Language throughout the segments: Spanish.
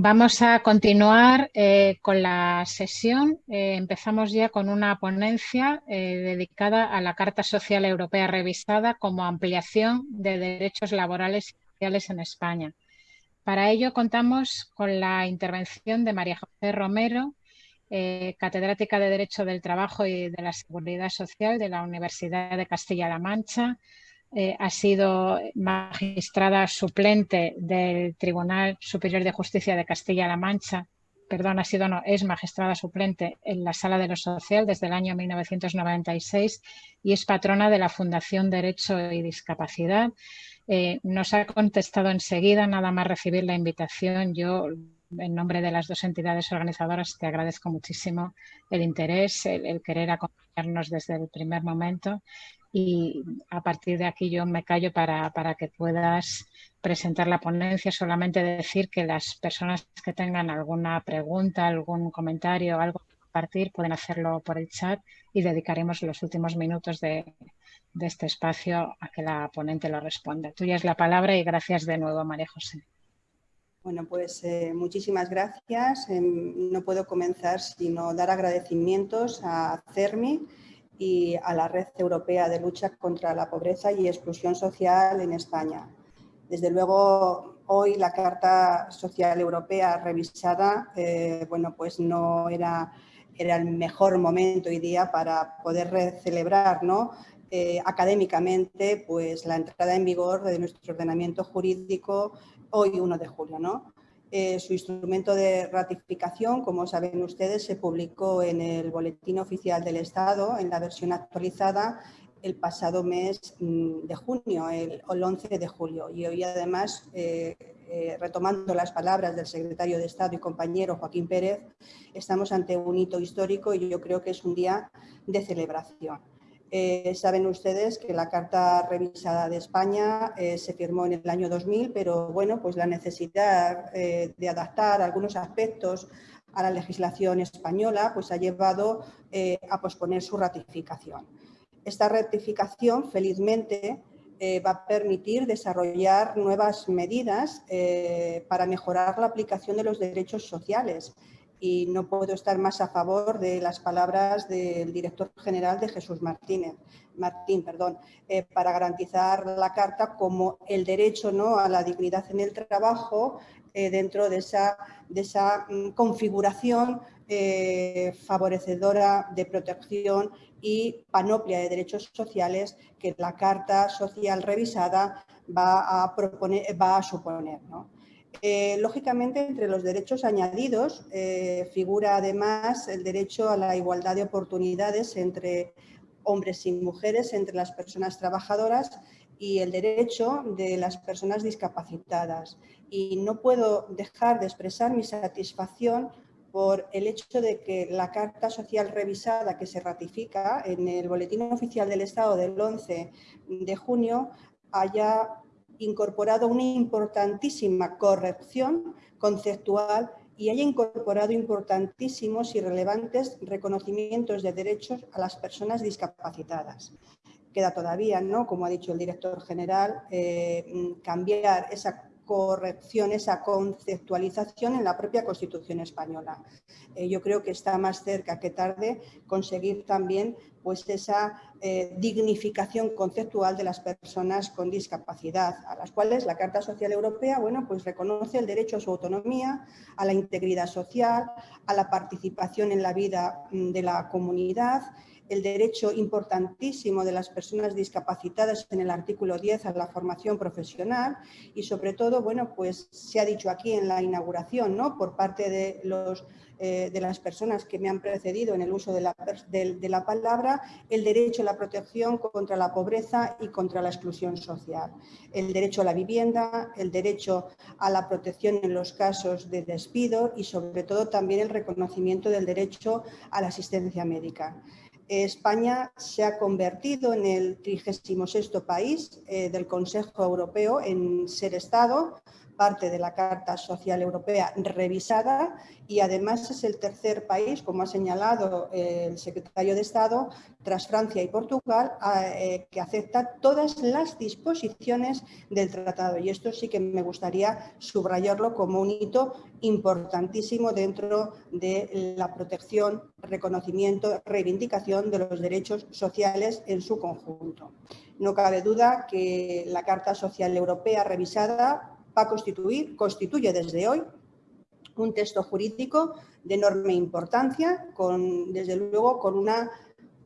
Vamos a continuar eh, con la sesión. Eh, empezamos ya con una ponencia eh, dedicada a la Carta Social Europea revisada como ampliación de derechos laborales y sociales en España. Para ello contamos con la intervención de María José Romero, catedrática de Derecho del Trabajo y de la Seguridad Social de la Universidad de Castilla-La Mancha, eh, ha sido magistrada suplente del Tribunal Superior de Justicia de Castilla-La Mancha, perdón, ha sido no, es magistrada suplente en la Sala de lo Social desde el año 1996 y es patrona de la Fundación Derecho y Discapacidad. Eh, nos ha contestado enseguida, nada más recibir la invitación. Yo, en nombre de las dos entidades organizadoras, te agradezco muchísimo el interés, el querer acompañarnos desde el primer momento y a partir de aquí yo me callo para, que puedas presentar la ponencia. Solamente decir que las personas que tengan alguna pregunta, algún comentario, algo que compartir, pueden hacerlo por el chat y dedicaremos los últimos minutos de, este espacio a que la ponente lo responda. Tuya es la palabra y gracias de nuevo, María José. Bueno, pues eh, muchísimas gracias. Em, no puedo comenzar sino dar agradecimientos a CERMI, y a la Red Europea de Lucha contra la Pobreza y Exclusión Social en España. Desde luego, hoy la Carta Social Europea revisada, eh, bueno, pues no era, era el mejor momento y día para poder celebrar ¿no? Eh, académicamente pues, la entrada en vigor de nuestro ordenamiento jurídico hoy 1 de julio. ¿no? Eh, su instrumento de ratificación, como saben ustedes, se publicó en el Boletín Oficial del Estado, en la versión actualizada, el pasado mes mm, de junio, el, 11 de julio. Y hoy además, eh, eh, retomando las palabras del secretario de Estado y compañero Joaquín Pérez, estamos ante un hito histórico y yo creo que es un día de celebración. Eh, saben ustedes que la Carta Revisada de España eh, se firmó en el año 2000, pero bueno, pues la necesidad eh, de adaptar algunos aspectos a la legislación española pues ha llevado a posponer su ratificación. Esta ratificación, felizmente, va a permitir desarrollar nuevas medidas para mejorar la aplicación de los derechos sociales y no puedo estar más a favor de las palabras del director general de Jesús Martínez, Martín, perdón, eh, para garantizar la Carta como el derecho ¿no? a la dignidad en el trabajo eh, dentro de esa, de esa mm, configuración eh, favorecedora de protección y panoplia de derechos sociales que la Carta Social revisada va a, proponer, va a suponer. ¿no? Eh, lógicamente, entre los derechos añadidos eh, figura además el derecho a la igualdad de oportunidades entre hombres y mujeres, entre las personas trabajadoras y el derecho de las personas discapacitadas. Y no puedo dejar de expresar mi satisfacción por el hecho de que la Carta Social revisada que se ratifica en el Boletín Oficial del Estado del 11 de junio haya incorporado una importantísima corrección conceptual y haya incorporado importantísimos y relevantes reconocimientos de derechos a las personas discapacitadas. Queda todavía, ¿no? como ha dicho el director general, eh, cambiar esa corrección, esa conceptualización en la propia Constitución española. Eh, yo creo que está más cerca que tarde conseguir también pues, esa eh, dignificación conceptual de las personas con discapacidad, a las cuales la Carta Social Europea bueno, pues reconoce el derecho a su autonomía, a la integridad social, a la participación en la vida mm, de la comunidad el derecho importantísimo de las personas discapacitadas en el artículo 10 a la formación profesional y sobre todo, bueno, pues se ha dicho aquí en la inauguración, ¿no? Por parte de, los, eh, de las personas que me han precedido en el uso de la, de la palabra, el derecho a la protección contra la pobreza y contra la exclusión social, el derecho a la vivienda, el derecho a la protección en los casos de despido y sobre todo también el reconocimiento del derecho a la asistencia médica. España se ha convertido en el 36 país eh, del Consejo Europeo en ser Estado, parte de la Carta Social Europea revisada y además es el tercer país, como ha señalado el secretario de Estado, tras Francia y Portugal, eh, que acepta todas las disposiciones del tratado. Y esto sí que me gustaría subrayarlo como un hito importantísimo dentro de la protección, reconocimiento, reivindicación de los derechos sociales en su conjunto. No cabe duda que la Carta Social Europea revisada va a constituir, constituye desde hoy un texto jurídico de enorme importancia, con, desde luego con una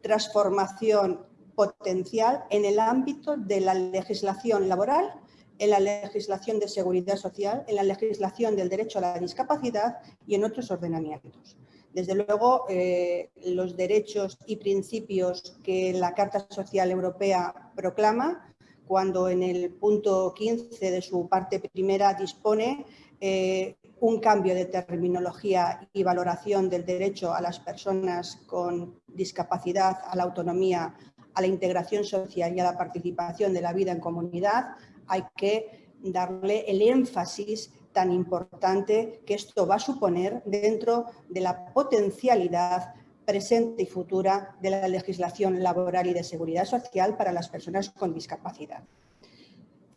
transformación potencial en el ámbito de la legislación laboral, en la legislación de seguridad social, en la legislación del derecho a la discapacidad y en otros ordenamientos. Desde luego, eh, los derechos y principios que la Carta Social Europea proclama cuando en el punto 15 de su parte primera dispone eh, un cambio de terminología y valoración del derecho a las personas con discapacidad, a la autonomía, a la integración social y a la participación de la vida en comunidad, hay que darle el énfasis tan importante que esto va a suponer dentro de la potencialidad presente y futura de la legislación laboral y de seguridad social para las personas con discapacidad.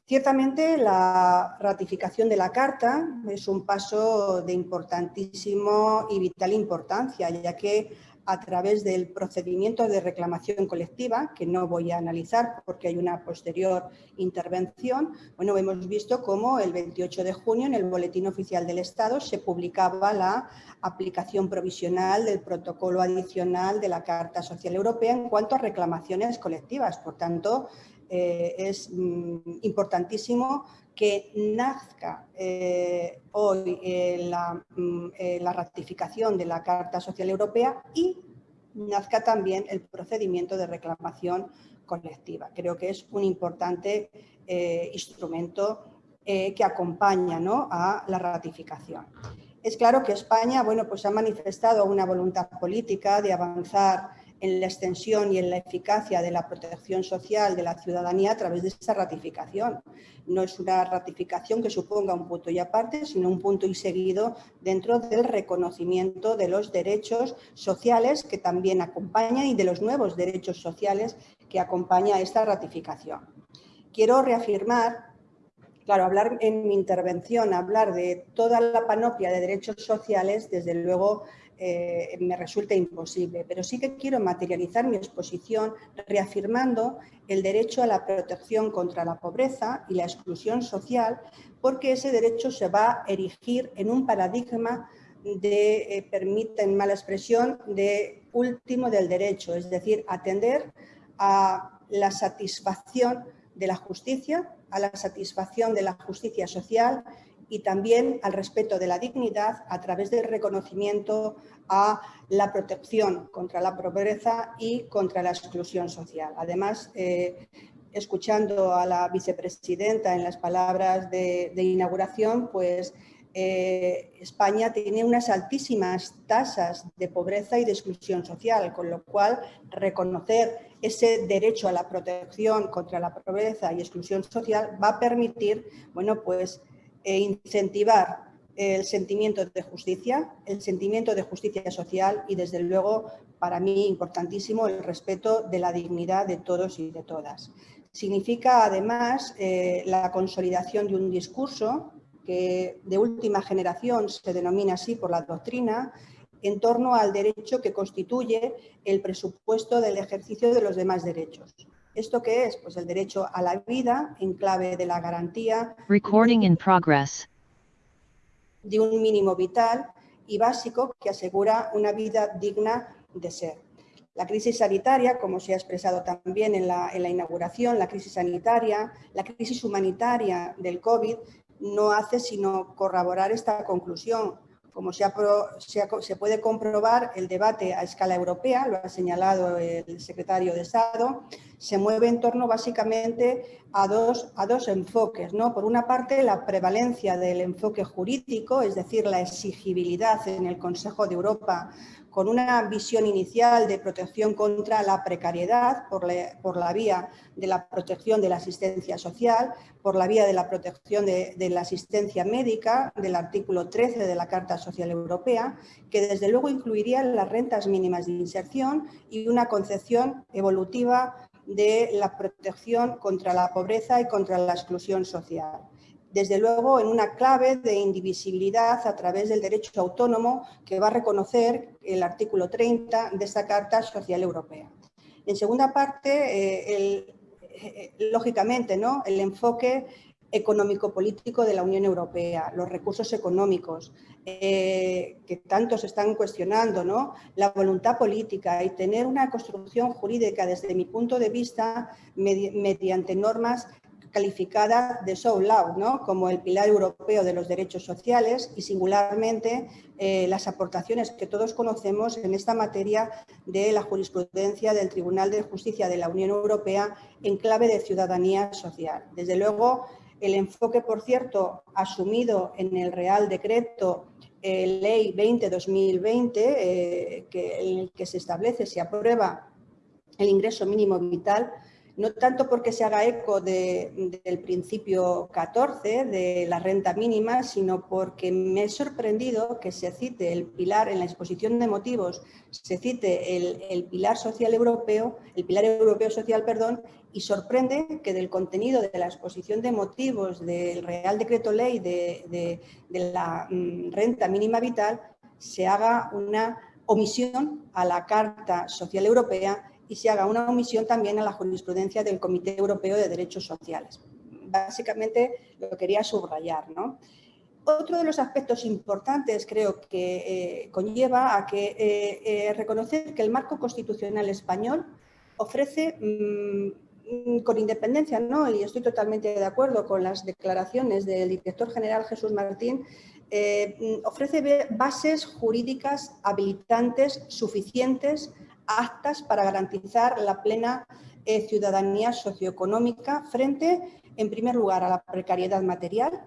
Ciertamente la ratificación de la Carta es un paso de importantísimo y vital importancia, ya que a través del procedimiento de reclamación colectiva, que no voy a analizar porque hay una posterior intervención, bueno, hemos visto cómo el 28 de junio en el Boletín Oficial del Estado se publicaba la aplicación provisional del protocolo adicional de la Carta Social Europea en cuanto a reclamaciones colectivas. Por tanto, eh, es mm, importantísimo que nazca eh, hoy eh, mm, la, ratificación de la Carta Social Europea y nazca también el procedimiento de reclamación colectiva. Creo que es un importante instrumento que acompaña a la ratificación. Es claro que España bueno, pues ha manifestado una voluntad política de avanzar en la extensión y en la eficacia de la protección social de la ciudadanía a través de esa ratificación. No es una ratificación que suponga un punto y aparte, sino un punto y seguido dentro del reconocimiento de los derechos sociales que también acompañan y de los nuevos derechos sociales que acompaña esta ratificación. Quiero reafirmar Claro, hablar en mi intervención, hablar de toda la panoplia de derechos sociales, desde luego eh, me resulta imposible, pero sí que quiero materializar mi exposición reafirmando el derecho a la protección contra la pobreza y la exclusión social, porque ese derecho se va a erigir en un paradigma de, eh, permiten mala expresión, de último del derecho, es decir, atender a la satisfacción de la justicia, a la satisfacción de la justicia social y también al respeto de la dignidad a través del reconocimiento a la protección contra la pobreza y contra la exclusión social. Además, eh, escuchando a la vicepresidenta en las palabras de, inauguración, pues eh, España tiene unas altísimas tasas de pobreza y de exclusión social, con lo cual reconocer ese derecho a la protección contra la pobreza y exclusión social va a permitir bueno, pues, e incentivar el sentimiento de justicia, el sentimiento de justicia social y desde luego para mí importantísimo el respeto de la dignidad de todos y de todas. Significa además eh, la consolidación de un discurso que de última generación se denomina así por la doctrina en torno al derecho que constituye el presupuesto del ejercicio de los demás derechos. ¿Esto qué es? Pues el derecho a la vida en clave de la garantía de un mínimo vital y básico que asegura una vida digna de ser. La crisis sanitaria, como se ha expresado también en la, en la inauguración, la crisis sanitaria, la crisis humanitaria del COVID, no hace sino corroborar esta conclusión como se, puede comprobar, el debate a escala europea, lo ha señalado el secretario de Estado, se mueve en torno básicamente a dos, a dos enfoques. ¿no? Por una parte, la prevalencia del enfoque jurídico, es decir, la exigibilidad en el Consejo de Europa con una visión inicial de protección contra la precariedad por la, vía de la protección de la asistencia social, por la vía de la protección de, la asistencia médica del artículo 13 de la Carta Social Europea, que desde luego incluiría las rentas mínimas de inserción y una concepción evolutiva de la protección contra la pobreza y contra la exclusión social desde luego en una clave de indivisibilidad a través del derecho autónomo que va a reconocer el artículo 30 de esta Carta Social Europea. En segunda parte, eh, eh, lógicamente, ¿no? el enfoque económico-político de la Unión Europea, los recursos económicos, eh, que tanto se están cuestionando, ¿no? la voluntad política y tener una construcción jurídica desde mi punto de vista mediante normas calificada de soft law, ¿no? como el pilar europeo de los derechos sociales y singularmente eh, las aportaciones que todos conocemos en esta materia de la jurisprudencia del Tribunal de Justicia de la Unión Europea en clave de ciudadanía social. Desde luego, el enfoque, por cierto, asumido en el Real Decreto eh, Ley 20-2020, eh, que, en el que se establece, se aprueba el ingreso mínimo vital, no tanto porque se haga eco del principio 14 de la renta mínima, sino porque me he sorprendido que se cite el pilar en la exposición de motivos, se cite el, pilar social europeo, el pilar europeo social, perdón, y sorprende que del contenido de la exposición de motivos del Real Decreto Ley de, de la mm, renta mínima vital se haga una omisión a la Carta Social Europea y se haga una omisión también a la jurisprudencia del Comité Europeo de Derechos Sociales. Básicamente lo quería subrayar. ¿no? Otro de los aspectos importantes creo que eh, conlleva a que eh, eh, reconocer que el marco constitucional español ofrece, mm, con independencia, ¿no? y estoy totalmente de acuerdo con las declaraciones del director general Jesús Martín, mm, ofrece bases jurídicas habilitantes suficientes actas para garantizar la plena eh, ciudadanía socioeconómica frente, en primer lugar, a la precariedad material,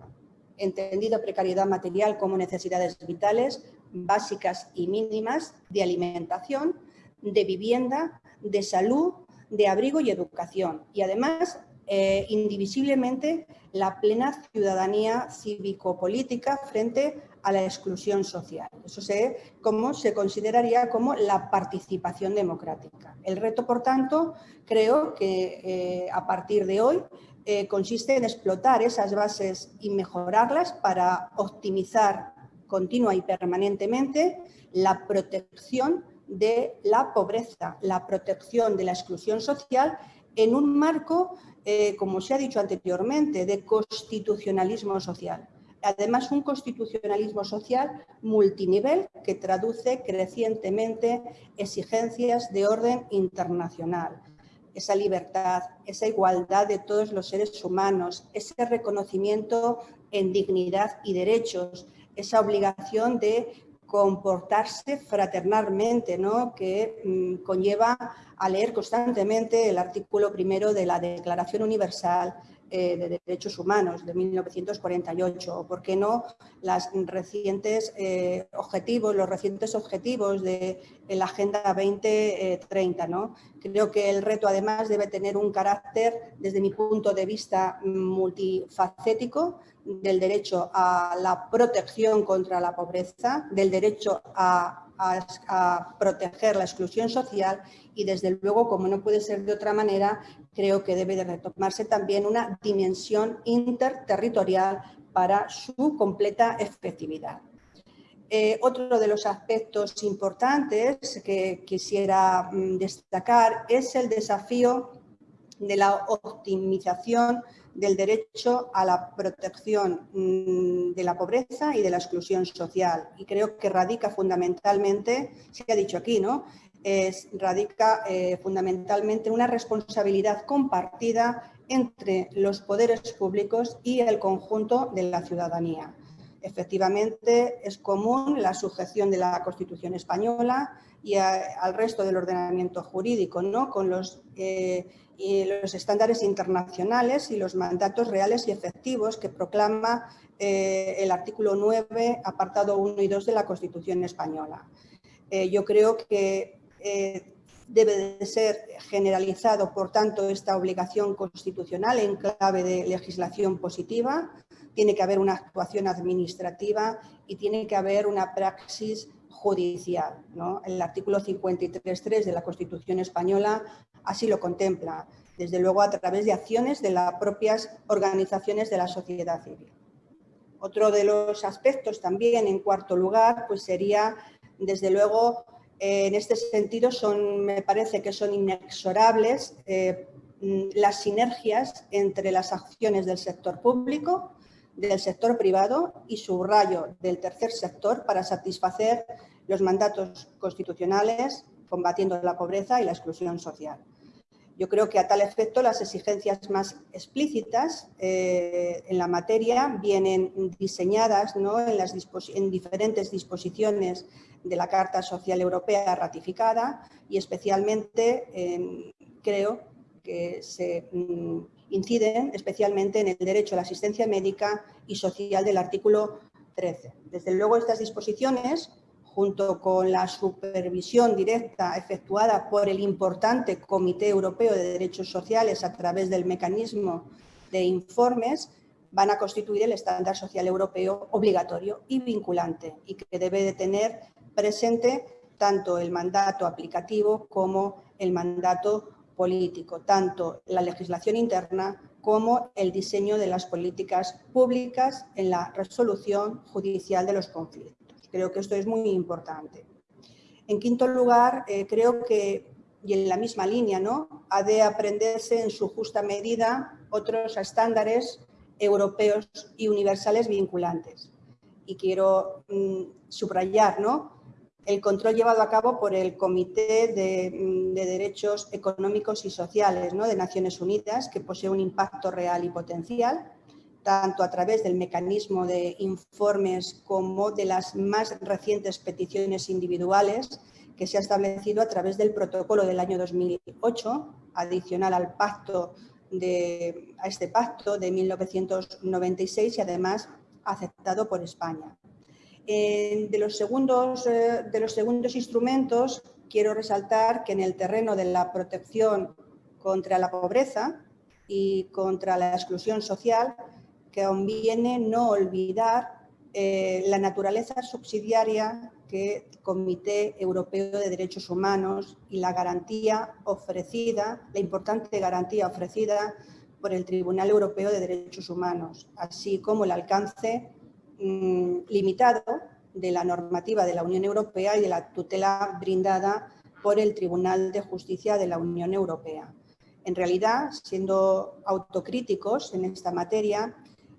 entendido precariedad material como necesidades vitales básicas y mínimas de alimentación, de vivienda, de salud, de abrigo y educación. Y además eh, indivisiblemente la plena ciudadanía cívico-política frente a la exclusión social. Eso se, como se consideraría como la participación democrática. El reto, por tanto, creo que eh, a partir de hoy eh, consiste en explotar esas bases y mejorarlas para optimizar continua y permanentemente la protección de la pobreza, la protección de la exclusión social en un marco, eh, como se ha dicho anteriormente, de constitucionalismo social. Además, un constitucionalismo social multinivel que traduce crecientemente exigencias de orden internacional. Esa libertad, esa igualdad de todos los seres humanos, ese reconocimiento en dignidad y derechos, esa obligación de comportarse fraternalmente, ¿no? que mm, conlleva a leer constantemente el artículo primero de la Declaración Universal eh, de Derechos Humanos de 1948, o por qué no las recientes eh, objetivos, los recientes objetivos de, la Agenda 2030. ¿no? Creo que el reto además debe tener un carácter, desde mi punto de vista, multifacético, del derecho a la protección contra la pobreza, del derecho a, proteger la exclusión social y desde luego, como no puede ser de otra manera, creo que debe de retomarse también una dimensión interterritorial para su completa efectividad. Eh, otro de los aspectos importantes que quisiera mm, destacar es el desafío de la optimización del derecho a la protección mm, de la pobreza y de la exclusión social. Y creo que radica fundamentalmente, se ha dicho aquí, ¿no? Es, radica eh, fundamentalmente una responsabilidad compartida entre los poderes públicos y el conjunto de la ciudadanía. Efectivamente, es común la sujeción de la Constitución española y al resto del ordenamiento jurídico, ¿no? con los eh, y los estándares internacionales y los mandatos reales y efectivos que proclama eh, el artículo 9, apartado 1 y 2 de la Constitución española. Eh, yo creo que eh, debe de ser generalizado, por tanto, esta obligación constitucional en clave de legislación positiva, tiene que haber una actuación administrativa y tiene que haber una praxis judicial. El artículo 53.3 de la Constitución española así lo contempla, desde luego a través de acciones de las propias organizaciones de la sociedad civil. Otro de los aspectos también, en cuarto lugar, pues sería, desde luego, en este sentido, son, me parece que son inexorables eh, las sinergias entre las acciones del sector público, del sector privado y subrayo del tercer sector para satisfacer los mandatos constitucionales combatiendo la pobreza y la exclusión social. Yo creo que a tal efecto las exigencias más explícitas eh, en la materia vienen diseñadas ¿no? en, las en diferentes disposiciones de la Carta Social Europea ratificada y especialmente creo que se mm, inciden especialmente en el derecho a la asistencia médica y social del artículo 13. Desde luego estas disposiciones junto con la supervisión directa efectuada por el importante Comité Europeo de Derechos Sociales a través del mecanismo de informes, van a constituir el estándar social europeo obligatorio y vinculante y que debe de tener presente tanto el mandato aplicativo como el mandato político, tanto la legislación interna como el diseño de las políticas públicas en la resolución judicial de los conflictos. Creo que esto es muy importante. En quinto lugar, eh, creo que, y en la misma línea, ¿no? ha de aprenderse en su justa medida otros estándares europeos y universales vinculantes. Y quiero mm, subrayar ¿no? el control llevado a cabo por el Comité de, mm, de Derechos Económicos y Sociales ¿no? de Naciones Unidas, que posee un impacto real y potencial, tanto a través del mecanismo de informes como de las más recientes peticiones individuales que se ha establecido a través del protocolo del año 2008, adicional al pacto de, a este pacto de 1996 y además aceptado por España. de, los segundos, eh, de los segundos instrumentos, quiero resaltar que en el terreno de la protección contra la pobreza y contra la exclusión social, que conviene no olvidar eh, la naturaleza subsidiaria que el Comité Europeo de Derechos Humanos y la garantía ofrecida, la importante garantía ofrecida por el Tribunal Europeo de Derechos Humanos, así como el alcance mm, limitado de la normativa de la Unión Europea y de la tutela brindada por el Tribunal de Justicia de la Unión Europea. En realidad, siendo autocríticos en esta materia,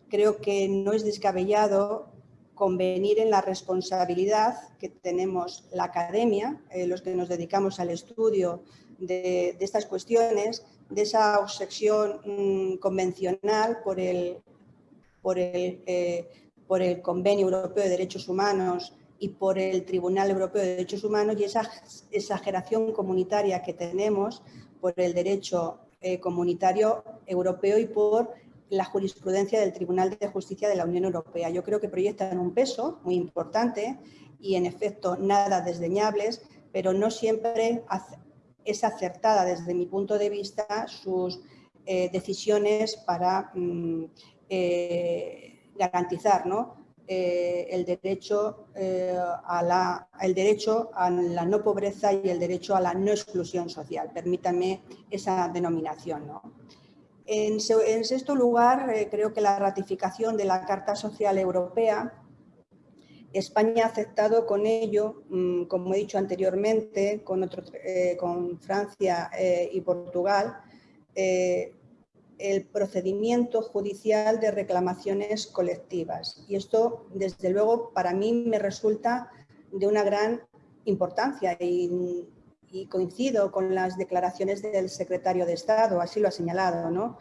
creo que no es descabellado convenir en la responsabilidad que tenemos la academia, eh, los que nos dedicamos al estudio de, estas cuestiones, de esa obsesión mm, convencional por el, por, el, eh, por el Convenio Europeo de Derechos Humanos y por el Tribunal Europeo de Derechos Humanos y esa exageración comunitaria que tenemos por el derecho eh, comunitario europeo y por la jurisprudencia del Tribunal de Justicia de la Unión Europea. Yo creo que proyectan un peso muy importante y en efecto nada desdeñables, pero no siempre es acertada desde mi punto de vista sus eh, decisiones para mm, eh, garantizar eh, el, derecho, a la, el derecho a la no pobreza y el derecho a la no exclusión social. Permítanme esa denominación. ¿no? En, sexto lugar, eh, creo que la ratificación de la Carta Social Europea, España ha aceptado con ello, mm, como he dicho anteriormente, con, eh, Francia eh, y Portugal, el procedimiento judicial de reclamaciones colectivas. Y esto, desde luego, para mí me resulta de una gran importancia y y coincido con las declaraciones del secretario de Estado, así lo ha señalado. ¿no?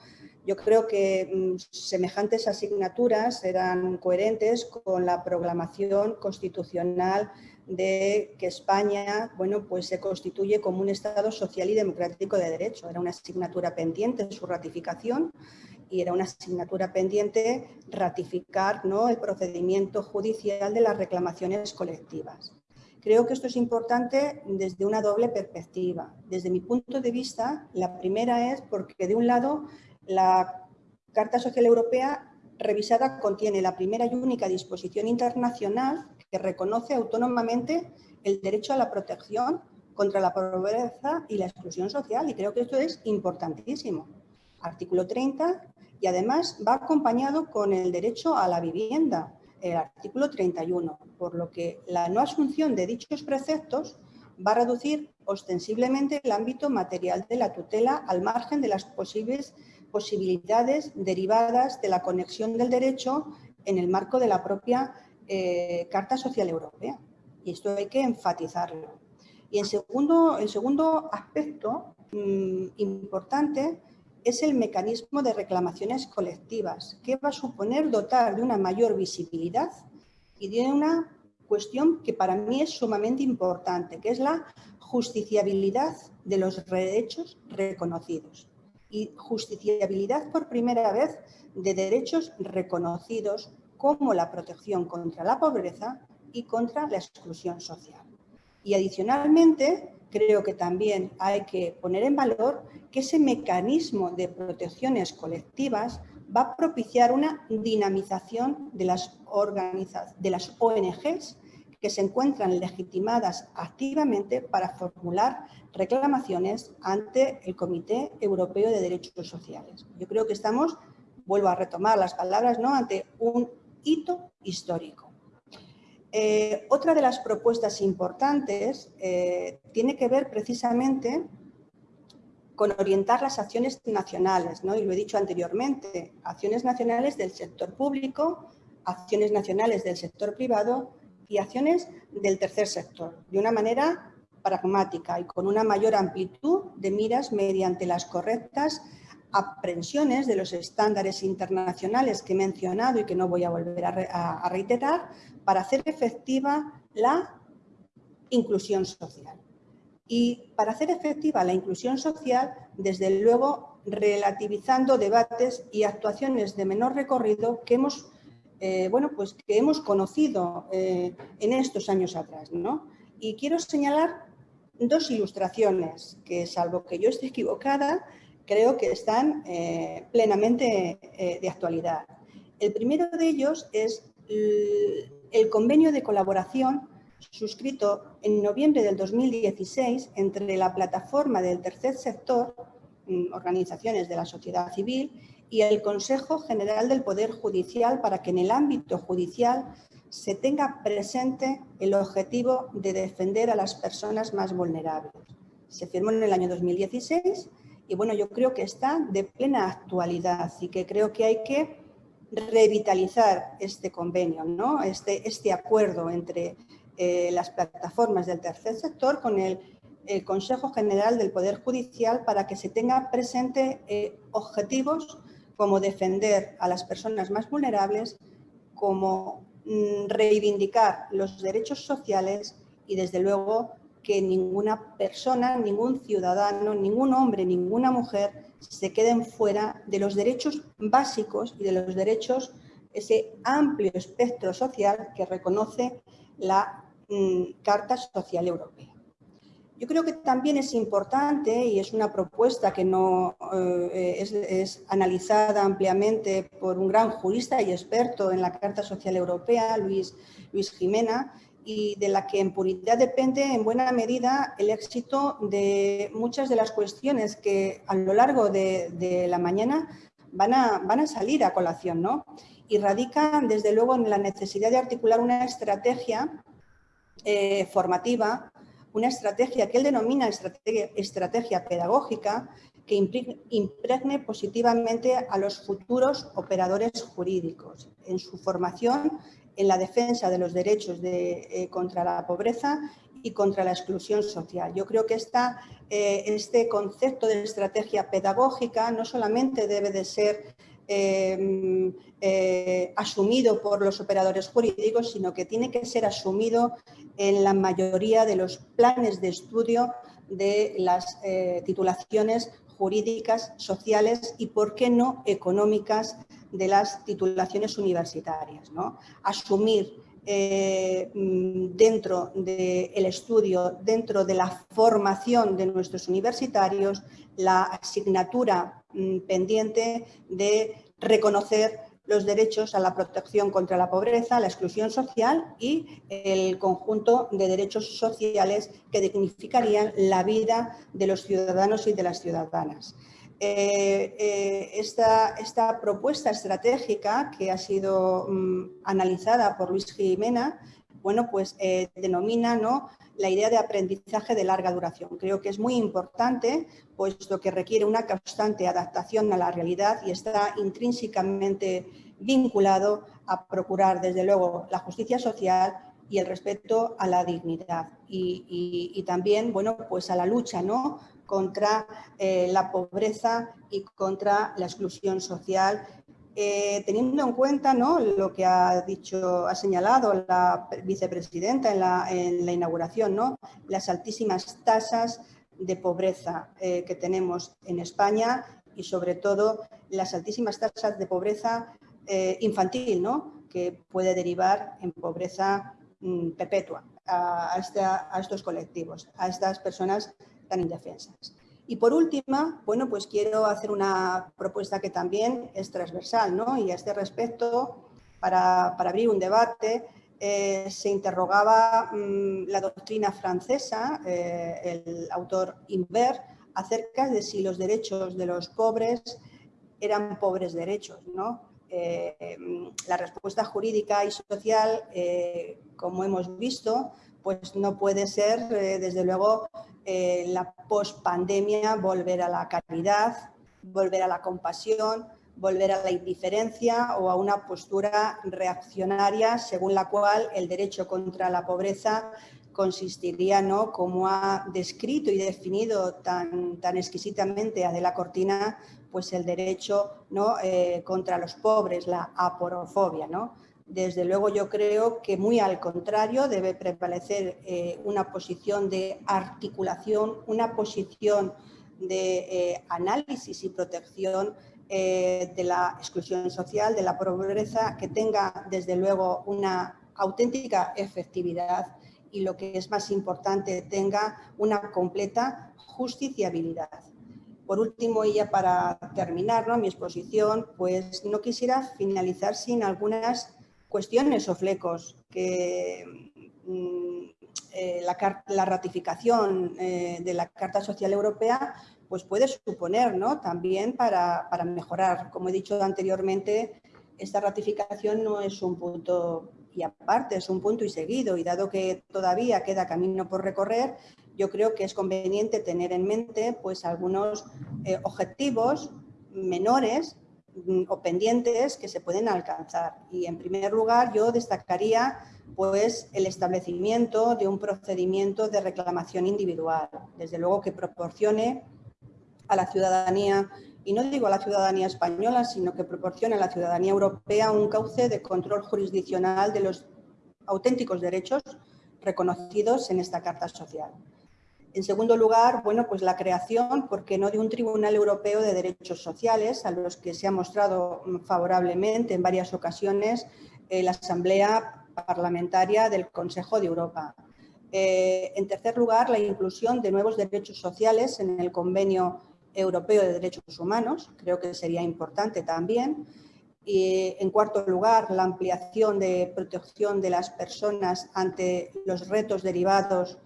Yo creo que mm, semejantes asignaturas eran coherentes con la proclamación constitucional de que España bueno, pues se constituye como un Estado social y democrático de derecho. Era una asignatura pendiente su ratificación y era una asignatura pendiente ratificar ¿no? el procedimiento judicial de las reclamaciones colectivas. Creo que esto es importante desde una doble perspectiva. Desde mi punto de vista, la primera es porque de un lado la Carta Social Europea revisada contiene la primera y única disposición internacional que reconoce autónomamente el derecho a la protección contra la pobreza y la exclusión social y creo que esto es importantísimo. Artículo 30 y además va acompañado con el derecho a la vivienda, el artículo 31, por lo que la no asunción de dichos preceptos va a reducir ostensiblemente el ámbito material de la tutela al margen de las posibles posibilidades derivadas de la conexión del derecho en el marco de la propia eh, Carta Social Europea. Y esto hay que enfatizarlo. Y en segundo, el segundo aspecto mm, importante es el mecanismo de reclamaciones colectivas, que va a suponer dotar de una mayor visibilidad y de una cuestión que para mí es sumamente importante, que es la justiciabilidad de los derechos reconocidos. Y justiciabilidad por primera vez de derechos reconocidos como la protección contra la pobreza y contra la exclusión social. Y adicionalmente, creo que también hay que poner en valor que ese mecanismo de protecciones colectivas va a propiciar una dinamización de las, de las ONGs que se encuentran legitimadas activamente para formular reclamaciones ante el Comité Europeo de Derechos Sociales. Yo creo que estamos, vuelvo a retomar las palabras, ¿no? ante un hito histórico. Eh, otra de las propuestas importantes eh, tiene que ver precisamente con orientar las acciones nacionales, ¿no? y lo he dicho anteriormente, acciones nacionales del sector público, acciones nacionales del sector privado y acciones del tercer sector, de una manera pragmática y con una mayor amplitud de miras mediante las correctas aprensiones de los estándares internacionales que he mencionado y que no voy a volver a, reiterar para hacer efectiva la inclusión social. Y para hacer efectiva la inclusión social, desde luego, relativizando debates y actuaciones de menor recorrido que hemos, eh, bueno, pues que hemos conocido eh, en estos años atrás. Y quiero señalar dos ilustraciones que, salvo que yo esté equivocada, creo que están eh, plenamente eh, de actualidad. El primero de ellos es el convenio de colaboración suscrito en noviembre del 2016 entre la plataforma del tercer sector, mm, organizaciones de la sociedad civil, y el Consejo General del Poder Judicial para que en el ámbito judicial se tenga presente el objetivo de defender a las personas más vulnerables. Se firmó en el año 2016 y bueno, yo creo que está de plena actualidad y que creo que hay que revitalizar este convenio, ¿no? este, este acuerdo entre eh, las plataformas del tercer sector con el, Consejo General del Poder Judicial para que se tenga presente eh, objetivos como defender a las personas más vulnerables, como mm, reivindicar los derechos sociales y desde luego que ninguna persona, ningún ciudadano, ningún hombre, ninguna mujer se queden fuera de los derechos básicos y de los derechos, ese amplio espectro social que reconoce la mm, Carta Social Europea. Yo creo que también es importante y es una propuesta que no eh, es, analizada ampliamente por un gran jurista y experto en la Carta Social Europea, Luis, Luis Jimena, y de la que en puridad depende en buena medida el éxito de muchas de las cuestiones que a lo largo de, la mañana van a, van a, salir a colación. ¿no? Y radican desde luego en la necesidad de articular una estrategia eh, formativa, una estrategia que él denomina estrategia, estrategia pedagógica que impregne positivamente a los futuros operadores jurídicos en su formación en la defensa de los derechos de, eh, contra la pobreza y contra la exclusión social. Yo creo que eh, este concepto de estrategia pedagógica no solamente debe de ser em, eh, asumido por los operadores jurídicos, sino que tiene que ser asumido en la mayoría de los planes de estudio de las titulaciones jurídicas, sociales y, por qué no, económicas de las titulaciones universitarias. ¿no? Asumir eh, mm, dentro del estudio, dentro de la formación de nuestros universitarios, la asignatura mm, pendiente de reconocer los derechos a la protección contra la pobreza, la exclusión social y el conjunto de derechos sociales que dignificarían la vida de los ciudadanos y de las ciudadanas. Eh, eh, esta, esta, propuesta estratégica que ha sido mm, analizada por Luis Jimena, bueno, pues eh, denomina ¿no? la idea de aprendizaje de larga duración. Creo que es muy importante, puesto que requiere una constante adaptación a la realidad y está intrínsecamente vinculado a procurar, desde luego, la justicia social y el respeto a la dignidad. Y, también, bueno, pues a la lucha, ¿no? contra eh, la pobreza y contra la exclusión social, eh, teniendo en cuenta lo que ha dicho, ha señalado la vicepresidenta en la, en la inauguración, ¿no? las altísimas tasas de pobreza eh, que tenemos en España y sobre todo las altísimas tasas de pobreza infantil, ¿no? que puede derivar en pobreza mm, perpetua a, estos colectivos, a estas personas tan indefensas. Y por última, bueno, pues quiero hacer una propuesta que también es transversal, ¿no? Y a este respecto, para, abrir un debate, eh, se interrogaba mm, la doctrina francesa, eh, el autor Imbert, acerca de si los derechos de los pobres eran pobres derechos, ¿no? Eh, la respuesta jurídica y social, como hemos visto, pues no puede ser, desde luego, eh, la pospandemia volver a la caridad, volver a la compasión, volver a la indiferencia o a una postura reaccionaria según la cual el derecho contra la pobreza consistiría, ¿no? como ha descrito y definido tan, tan exquisitamente Adela Cortina, pues el derecho ¿no? Eh, contra los pobres, la aporofobia. ¿no? Desde luego yo creo que muy al contrario debe prevalecer eh, una posición de articulación, una posición de eh, análisis y protección eh, de la exclusión social, de la pobreza, que tenga desde luego una auténtica efectividad y lo que es más importante, tenga una completa justiciabilidad. Por último, y ya para terminar mi exposición, pues no quisiera finalizar sin algunas cuestiones o flecos que mm, eh, la, ratificación eh, de la Carta Social Europea pues puede suponer ¿no? también para, mejorar. Como he dicho anteriormente, esta ratificación no es un punto y aparte, es un punto y seguido y dado que todavía queda camino por recorrer, yo creo que es conveniente tener en mente pues algunos eh, objetivos menores o pendientes que se pueden alcanzar. Y en primer lugar yo destacaría pues, el establecimiento de un procedimiento de reclamación individual, desde luego que proporcione a la ciudadanía, y no digo a la ciudadanía española, sino que proporcione a la ciudadanía europea un cauce de control jurisdiccional de los auténticos derechos reconocidos en esta Carta Social. En segundo lugar, bueno, pues la creación, ¿por qué no?, de un Tribunal Europeo de Derechos Sociales, a los que se ha mostrado favorablemente en varias ocasiones eh, la Asamblea Parlamentaria del Consejo de Europa. Eh, en tercer lugar, la inclusión de nuevos derechos sociales en el Convenio Europeo de Derechos Humanos, creo que sería importante también. Y, en cuarto lugar, la ampliación de protección de las personas ante los retos derivados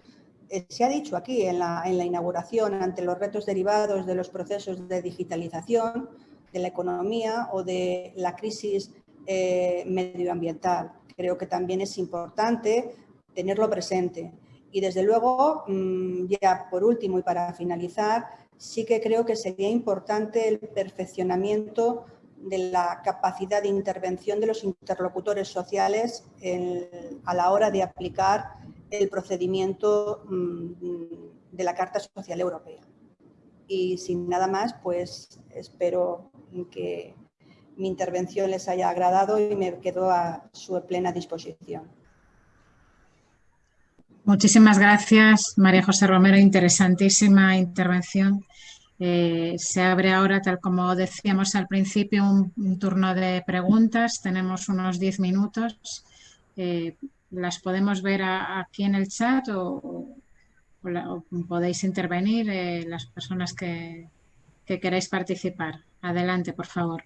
se ha dicho aquí en la, inauguración ante los retos derivados de los procesos de digitalización, de la economía o de la crisis eh, medioambiental. Creo que también es importante tenerlo presente. Y desde luego, mm, ya por último y para finalizar, sí que creo que sería importante el perfeccionamiento de la capacidad de intervención de los interlocutores sociales a la hora de aplicar el procedimiento mm, de la Carta Social Europea. Y sin nada más, pues espero que mi intervención les haya agradado y me quedo a su plena disposición. Muchísimas gracias, María José Romero. Interesantísima intervención. Eh, se abre ahora, tal como decíamos al principio, un, turno de preguntas. Tenemos unos 10 minutos eh, las podemos ver aquí en el chat o, podéis intervenir eh, las personas que, que queráis participar. Adelante, por favor.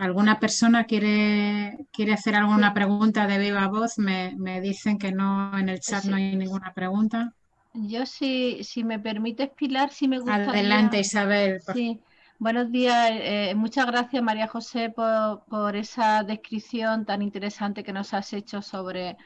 ¿Alguna persona quiere, quiere hacer alguna pregunta de viva voz? Me, dicen que no, en el chat no hay ninguna pregunta. Yo, si, si me permites, Pilar, si me gustaría... Adelante, Isabel. Sí. Buenos días. Eh, muchas gracias, María José, por, por esa descripción tan interesante que nos has hecho sobre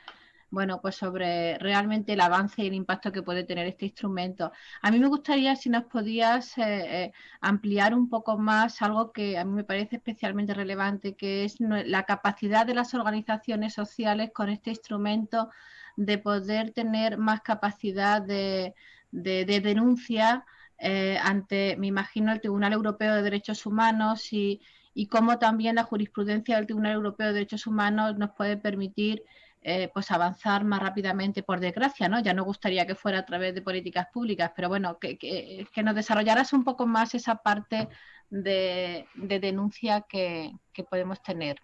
bueno, pues sobre realmente el avance y el impacto que puede tener este instrumento. A mí me gustaría si nos podías eh, eh, ampliar un poco más algo que a mí me parece especialmente relevante, que es la capacidad de las organizaciones sociales con este instrumento de poder tener más capacidad de, denuncia eh, ante, me imagino, el Tribunal Europeo de Derechos Humanos y, y cómo también la jurisprudencia del Tribunal Europeo de Derechos Humanos nos puede permitir eh, pues avanzar más rápidamente, por desgracia, ¿no? Ya no gustaría que fuera a través de políticas públicas, pero bueno, que, que, nos desarrollaras un poco más esa parte de, denuncia que, podemos tener.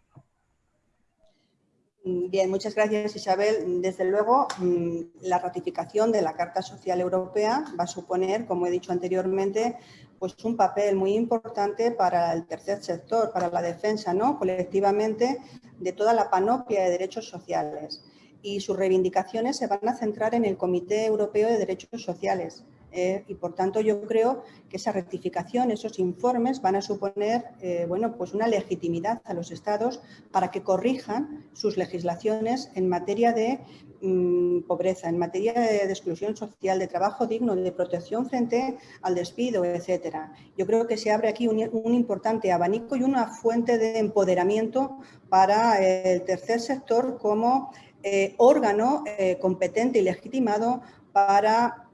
Bien, muchas gracias Isabel. Desde luego, mm, la ratificación de la Carta Social Europea va a suponer, como he dicho anteriormente, pues un papel muy importante para el tercer sector, para la defensa ¿no? colectivamente de toda la panoplia de derechos sociales. Y sus reivindicaciones se van a centrar en el Comité Europeo de Derechos Sociales, eh, y por tanto yo creo que esa rectificación, esos informes van a suponer eh, bueno, pues una legitimidad a los Estados para que corrijan sus legislaciones en materia de mm, pobreza, en materia de, exclusión social, de trabajo digno, de protección frente al despido, etcétera. Yo creo que se abre aquí un, importante abanico y una fuente de empoderamiento para el tercer sector como eh, órgano competente y legitimado para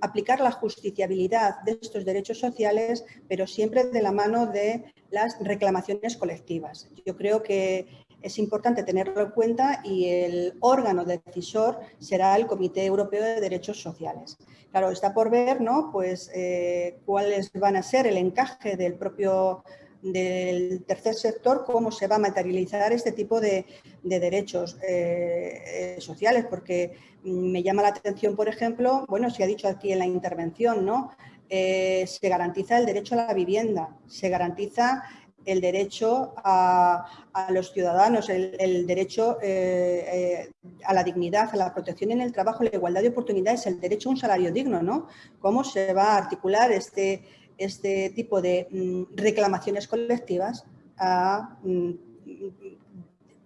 aplicar la justiciabilidad de estos derechos sociales, pero siempre de la mano de las reclamaciones colectivas. Yo creo que es importante tenerlo en cuenta y el órgano decisor será el Comité Europeo de Derechos Sociales. Claro, está por ver ¿no? pues, eh, cuáles van a ser el encaje del propio del tercer sector, cómo se va a materializar este tipo de, derechos eh, eh, sociales, porque me llama la atención, por ejemplo, bueno, se ha dicho aquí en la intervención, ¿no? Eh, se garantiza el derecho a la vivienda, se garantiza el derecho a, los ciudadanos, el, derecho a la dignidad, a la protección en el trabajo, la igualdad de oportunidades, el derecho a un salario digno, ¿no? ¿Cómo se va a articular este, este tipo de mm, reclamaciones colectivas mm,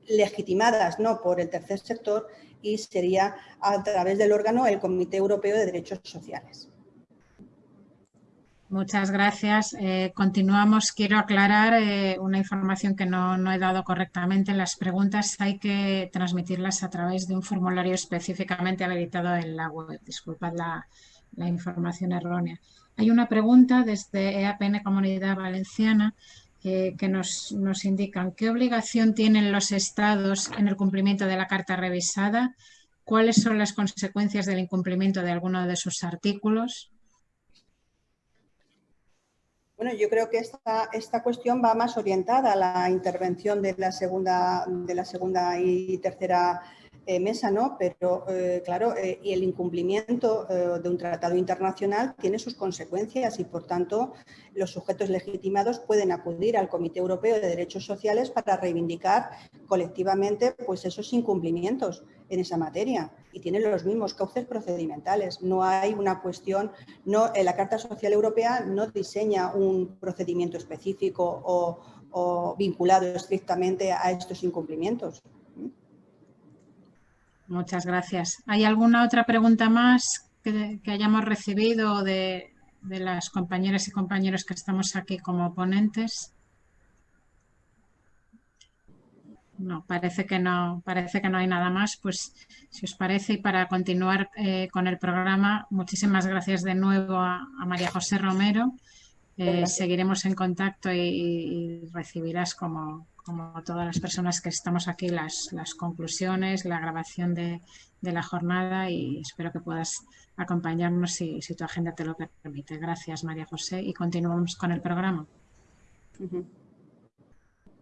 legitimadas ¿no? por el tercer sector y sería a través del órgano el Comité Europeo de Derechos Sociales. Muchas gracias. Eh, continuamos. Quiero aclarar eh, una información que no, he dado correctamente. Las preguntas hay que transmitirlas a través de un formulario específicamente habilitado en la web. Disculpad la información errónea. Hay una pregunta desde EAPN Comunidad Valenciana eh, que nos, nos indican qué obligación tienen los estados en el cumplimiento de la Carta revisada, cuáles son las consecuencias del incumplimiento de alguno de sus artículos. Bueno, yo creo que esta, esta cuestión va más orientada a la intervención de la segunda, de la segunda y tercera eh, mesa, ¿no? Pero, eh, claro, eh, y el incumplimiento de un tratado internacional tiene sus consecuencias y, por tanto, los sujetos legitimados pueden acudir al Comité Europeo de Derechos Sociales para reivindicar colectivamente pues, esos incumplimientos en esa materia y tienen los mismos cauces procedimentales. No hay una cuestión, no, la Carta Social Europea no diseña un procedimiento específico o vinculado estrictamente a estos incumplimientos. Muchas gracias. ¿Hay alguna otra pregunta más que, hayamos recibido de, las compañeras y compañeros que estamos aquí como ponentes? No, parece que no, parece que no hay nada más. Pues si os parece, y para continuar eh, con el programa, muchísimas gracias de nuevo a, María José Romero. Eh, seguiremos en contacto y, recibirás como, como todas las personas que estamos aquí, las, las conclusiones, la grabación de, de, la jornada y espero que puedas acompañarnos si, si, tu agenda te lo permite. Gracias, María José, y continuamos con el programa.